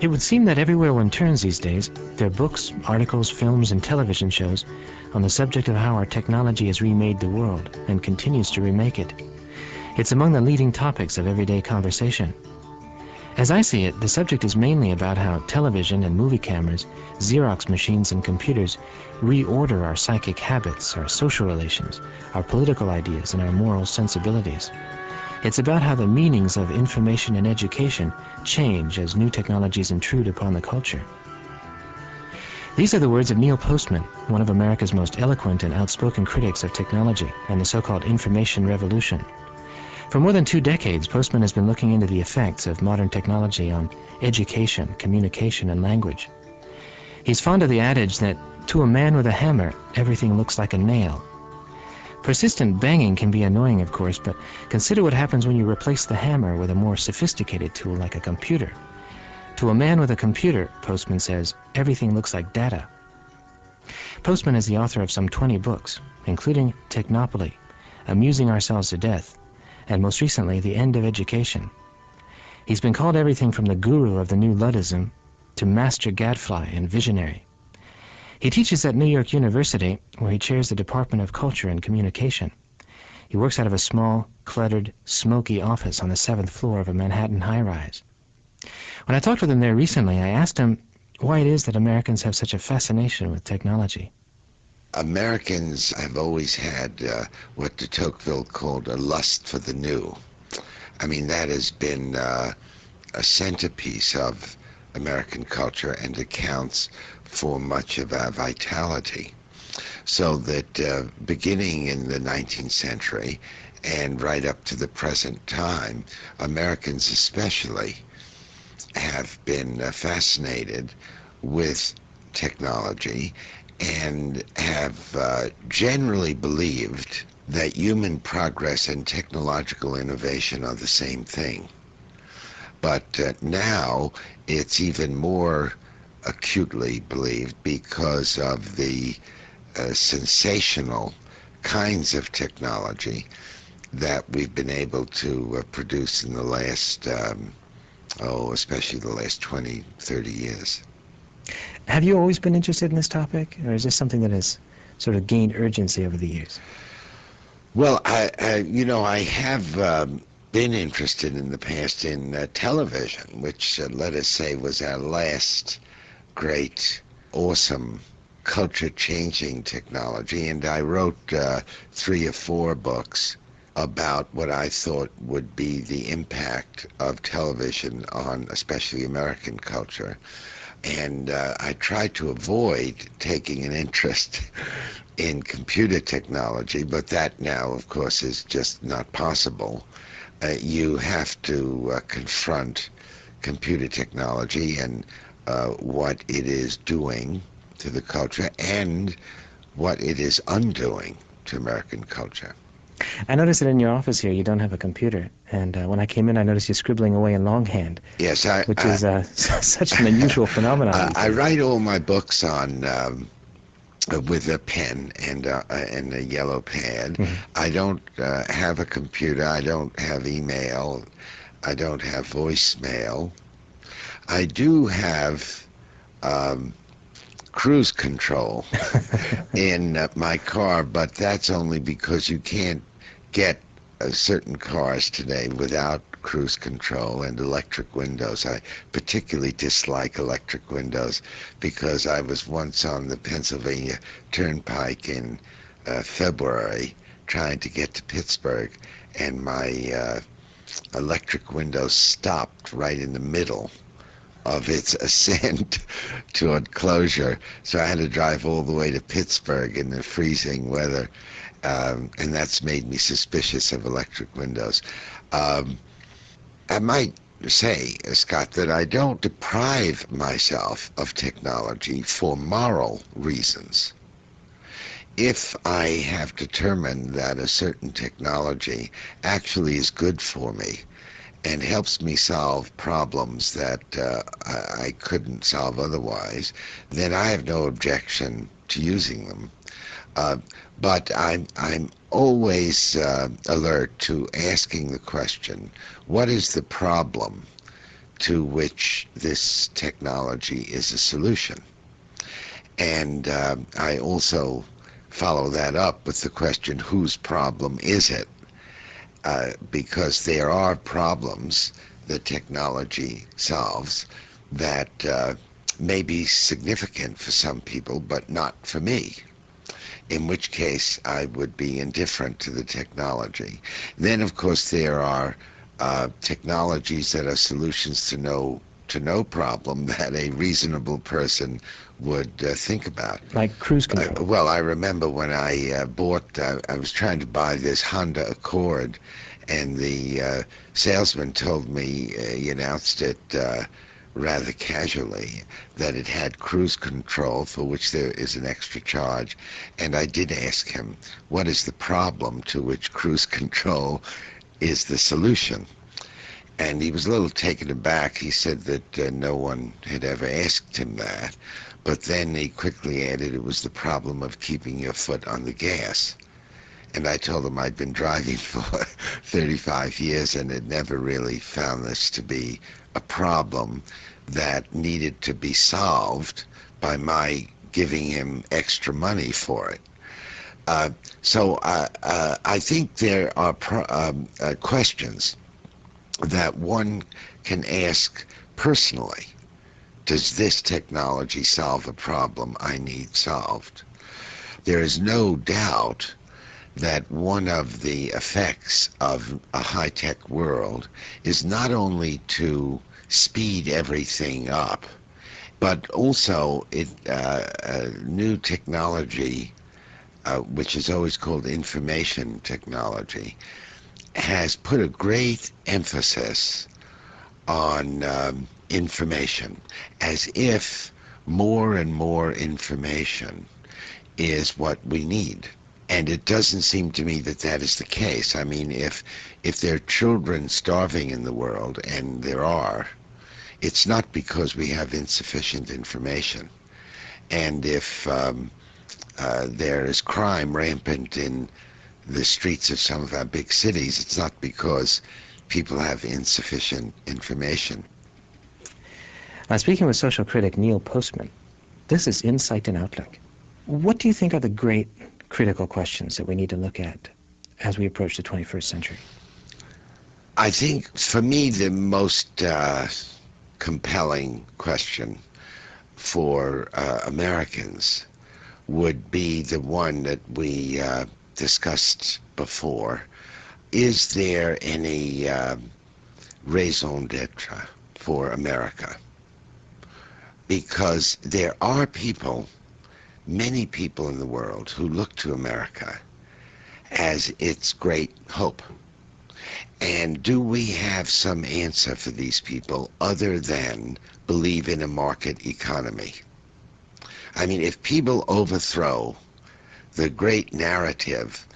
It would seem that everywhere one turns these days, there are books, articles, films, and television shows on the subject of how our technology has remade the world and continues to remake it. It's among the leading topics of everyday conversation. As I see it, the subject is mainly about how television and movie cameras, Xerox machines and computers reorder our psychic habits, our social relations, our political ideas, and our moral sensibilities. It's about how the meanings of information and education change as new technologies intrude upon the culture. These are the words of Neil Postman, one of America's most eloquent and outspoken critics of technology and the so-called information revolution. For more than two decades, Postman has been looking into the effects of modern technology on education, communication, and language. He's fond of the adage that to a man with a hammer, everything looks like a nail, Persistent banging can be annoying, of course, but consider what happens when you replace the hammer with a more sophisticated tool like a computer. To a man with a computer, Postman says, everything looks like data. Postman is the author of some 20 books, including Technopoly, Amusing Ourselves to Death, and most recently, The End of Education. He's been called everything from the guru of the new Luddism to master gadfly and visionary. He teaches at New York University, where he chairs the Department of Culture and Communication. He works out of a small, cluttered, smoky office on the seventh floor of a Manhattan high-rise. When I talked with him there recently, I asked him why it is that Americans have such a fascination with technology. Americans have always had uh, what de Tocqueville called a lust for the new. I mean, that has been uh, a centerpiece of American culture and accounts for much of our vitality. So that uh, beginning in the 19th century and right up to the present time, Americans especially have been uh, fascinated with technology and have uh, generally believed that human progress and technological innovation are the same thing. But uh, now it's even more acutely believed because of the uh, sensational kinds of technology that we've been able to uh, produce in the last, um, oh, especially the last 20, 30 years. Have you always been interested in this topic, or is this something that has sort of gained urgency over the years? Well, I, I you know, I have um, been interested in the past in uh, television, which, uh, let us say, was our last great, awesome, culture-changing technology, and I wrote uh, three or four books about what I thought would be the impact of television on especially American culture. And uh, I tried to avoid taking an interest in computer technology, but that now, of course, is just not possible. Uh, you have to uh, confront computer technology and uh, what it is doing to the culture and what it is undoing to American culture. I noticed that in your office here you don't have a computer, and uh, when I came in I noticed you scribbling away in longhand. Yes, I, which is uh, such an unusual phenomenon. I, I, write all my books on um, with a pen and uh, and a yellow pad. Mm -hmm. I don't uh, have a computer. I don't have email. I don't have voicemail. I do have um, cruise control in uh, my car, but that's only because you can't get uh, certain cars today without cruise control and electric windows. I particularly dislike electric windows because I was once on the Pennsylvania Turnpike in uh, February trying to get to Pittsburgh and my uh, electric window stopped right in the middle of its ascent toward closure. So I had to drive all the way to Pittsburgh in the freezing weather, um, and that's made me suspicious of electric windows. Um, I might say, Scott, that I don't deprive myself of technology for moral reasons. If I have determined that a certain technology actually is good for me, and helps me solve problems that uh, I, couldn't solve otherwise, then I have no objection to using them. Uh, but I'm, I'm always uh, alert to asking the question, what is the problem to which this technology is a solution. And uh, I also follow that up with the question, whose problem is it? Uh, because there are problems that technology solves that uh, may be significant for some people, but not for me. In which case, I would be indifferent to the technology. Then, of course, there are uh, technologies that are solutions to no to no problem that a reasonable person would uh, think about. Like cruise control. Uh, well, I remember when I uh, bought, uh, I was trying to buy this Honda Accord, and the uh, salesman told me, uh, he announced it rather casually, that it had cruise control for which there is an extra charge. And I did ask him, what is the problem to which cruise control is the solution? And he was a little taken aback. He said that uh, no one had ever asked him that. But then he quickly added it was the problem of keeping your foot on the gas. And I told him I'd been driving for 35 years and had never really found this to be a problem that needed to be solved by my giving him extra money for it. Uh, so uh, uh, I think there are um, uh, questions that one can ask personally. Does this technology solve a problem I need solved? There is no doubt that one of the effects of a high-tech world is not only to speed everything up, but also it uh, new technology, uh, which is always called information technology, has put a great emphasis on um, information as if more and more information is what we need. And it doesn't seem to me that that is the case. I mean, if if there are children starving in the world, and there are, it's not because we have insufficient information. And if um, uh, there is crime rampant in the streets of some of our big cities, it's not because people have insufficient information. Now, speaking with social critic Neil Postman, this is Insight and Outlook. What do you think are the great critical questions that we need to look at as we approach the 21st century? I think, for me, the most uh, compelling question for uh, Americans would be the one that we uh, discussed before, is there any uh, raison d'etre for America? Because there are people, many people in the world, who look to America as its great hope. And do we have some answer for these people other than believe in a market economy? I mean, if people overthrow the great narrative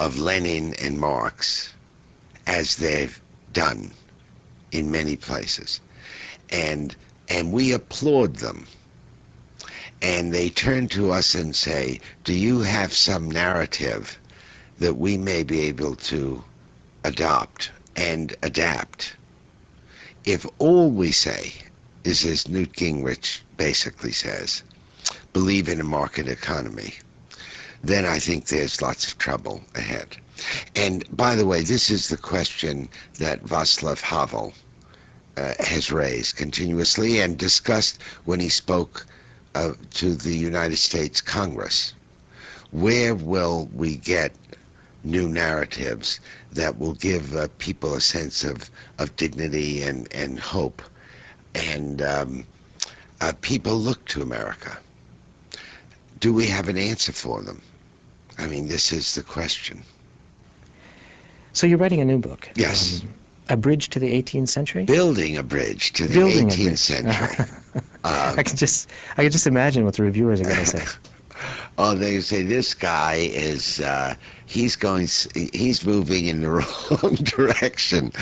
of Lenin and Marx as they've done in many places. And, and we applaud them. And they turn to us and say, do you have some narrative that we may be able to adopt and adapt? If all we say is, as Newt Gingrich basically says, believe in a market economy, then I think there's lots of trouble ahead. And by the way, this is the question that Václav Havel uh, has raised continuously and discussed when he spoke uh, to the United States Congress. Where will we get new narratives that will give uh, people a sense of, of dignity and, and hope? And um, uh, people look to America. Do we have an answer for them? I mean, this is the question. So you're writing a new book. Yes. Um, a bridge to the 18th century. Building a bridge to the Building 18th century. um, I can just, I can just imagine what the reviewers are going to say. oh, they say this guy is, uh, he's going, he's moving in the wrong direction.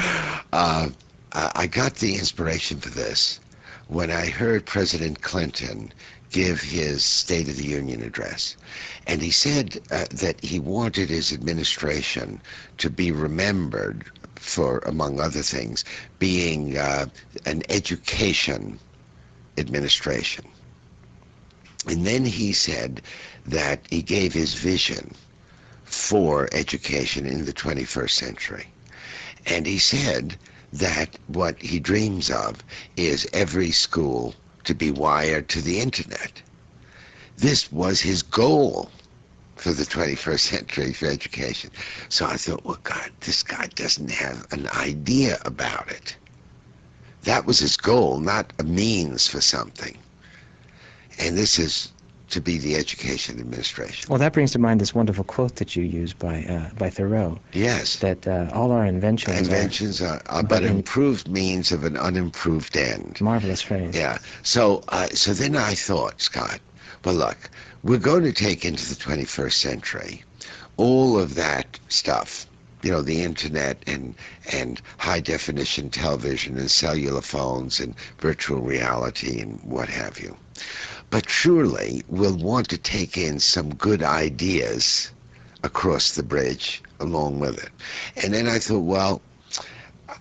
Uh, I got the inspiration for this when I heard President Clinton give his State of the Union address. And he said uh, that he wanted his administration to be remembered for, among other things, being uh, an education administration. And then he said that he gave his vision for education in the 21st century. And he said that what he dreams of is every school to be wired to the internet. This was his goal for the 21st century for education. So I thought, well, God, this guy doesn't have an idea about it. That was his goal, not a means for something. And this is to be the education administration. Well, that brings to mind this wonderful quote that you use by uh, by Thoreau. Yes. That uh, all our inventions inventions are, are, but improved means of an unimproved end. Marvelous phrase. Yeah. So uh, so then I thought, Scott, well, look, we're going to take into the 21st century all of that stuff you know the internet and and high definition television and cellular phones and virtual reality and what have you. But surely we'll want to take in some good ideas across the bridge along with it. And then i thought well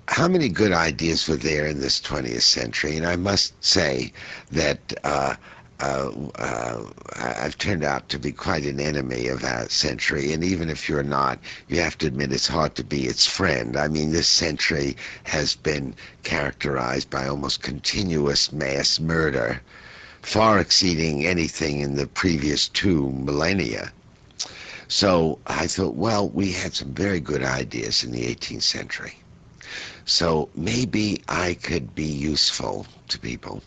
how many good ideas were there in this 20th century? And i must say that uh, uh, uh, I've turned out to be quite an enemy of our century. And even if you're not, you have to admit it's hard to be its friend. I mean, this century has been characterized by almost continuous mass murder, far exceeding anything in the previous two millennia. So I thought, well, we had some very good ideas in the 18th century. So maybe I could be useful to people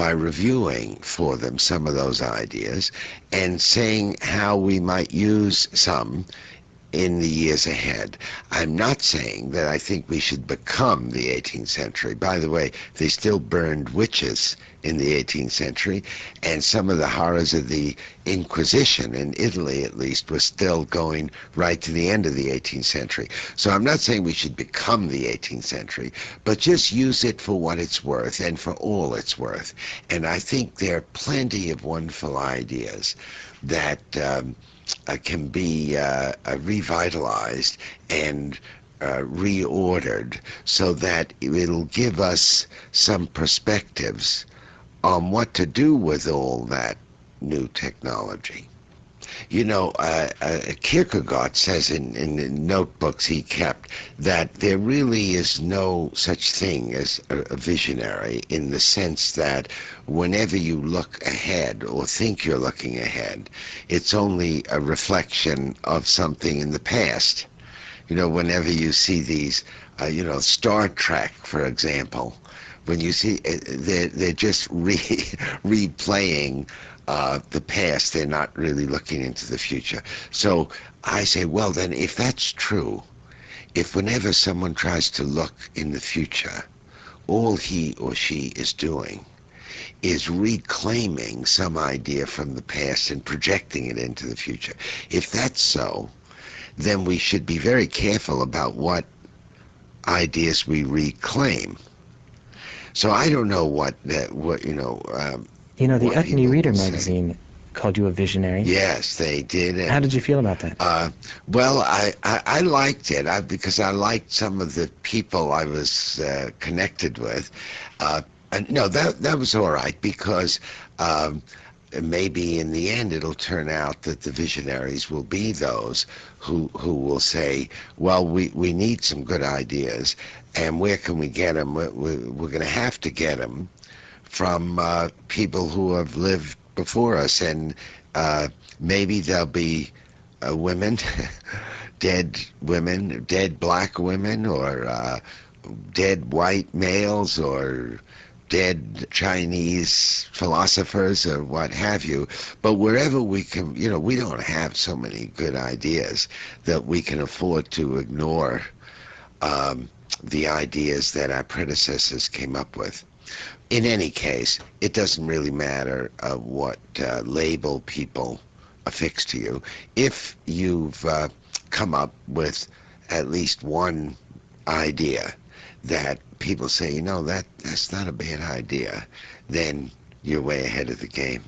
by reviewing for them some of those ideas and saying how we might use some in the years ahead. I'm not saying that I think we should become the 18th century. By the way, they still burned witches in the 18th century, and some of the horrors of the Inquisition in Italy, at least, was still going right to the end of the 18th century. So I'm not saying we should become the 18th century, but just use it for what it's worth and for all it's worth. And I think there are plenty of wonderful ideas that. Um, can be uh, uh, revitalized and uh, reordered so that it'll give us some perspectives on what to do with all that new technology. You know, uh, uh, Kierkegaard says in, in the notebooks he kept that there really is no such thing as a, a visionary in the sense that whenever you look ahead or think you're looking ahead, it's only a reflection of something in the past. You know, whenever you see these, uh, you know, Star Trek, for example, when you see uh, they're, they're just re replaying uh, the past. They're not really looking into the future. So I say, well, then, if that's true, if whenever someone tries to look in the future, all he or she is doing is reclaiming some idea from the past and projecting it into the future. If that's so, then we should be very careful about what ideas we reclaim. So I don't know what that what you know um, you know, the Utne Reader magazine called you a visionary. Yes, they did. And, How did you feel about that? Uh, well, I, I, I, liked it I, because I liked some of the people I was uh, connected with. Uh, and, no, that that was all right because um, maybe in the end it'll turn out that the visionaries will be those who who will say, well, we, we need some good ideas, and where can we get them? We're, we're going to have to get them from uh, people who have lived before us, and uh, maybe there'll be uh, women, dead women, dead black women, or uh, dead white males, or dead Chinese philosophers or what have you. But wherever we can, you know, we don't have so many good ideas that we can afford to ignore um, the ideas that our predecessors came up with in any case, it doesn't really matter uh, what uh, label people affix to you. If you've uh, come up with at least one idea that people say, you know, that that's not a bad idea, then you're way ahead of the game.